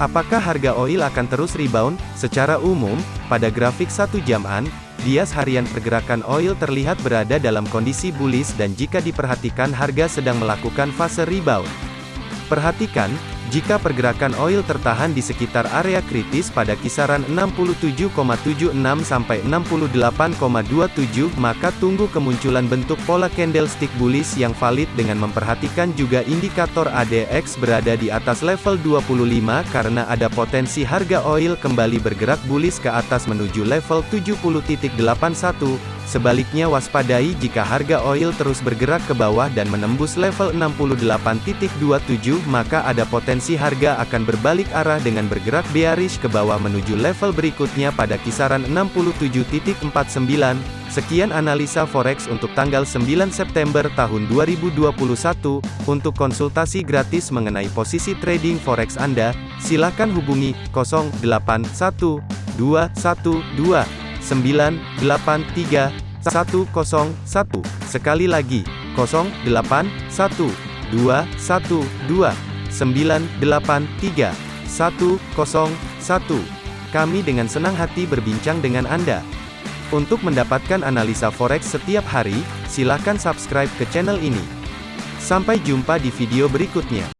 Apakah harga oil akan terus rebound? Secara umum, pada grafik satu jaman, bias harian pergerakan oil terlihat berada dalam kondisi bullish dan jika diperhatikan harga sedang melakukan fase rebound. Perhatikan, jika pergerakan oil tertahan di sekitar area kritis pada kisaran 67,76 sampai 68,27, maka tunggu kemunculan bentuk pola candlestick bullish yang valid dengan memperhatikan juga indikator ADX berada di atas level 25 karena ada potensi harga oil kembali bergerak bullish ke atas menuju level 70.81. Sebaliknya waspadai jika harga oil terus bergerak ke bawah dan menembus level 68.27 maka ada potensi harga akan berbalik arah dengan bergerak bearish ke bawah menuju level berikutnya pada kisaran 67.49. Sekian analisa forex untuk tanggal 9 September tahun 2021. Untuk konsultasi gratis mengenai posisi trading forex Anda, silakan hubungi 081212 983 101. Sekali lagi, 081 212 983 101. Kami dengan senang hati berbincang dengan Anda. Untuk mendapatkan analisa forex setiap hari, silakan subscribe ke channel ini. Sampai jumpa di video berikutnya.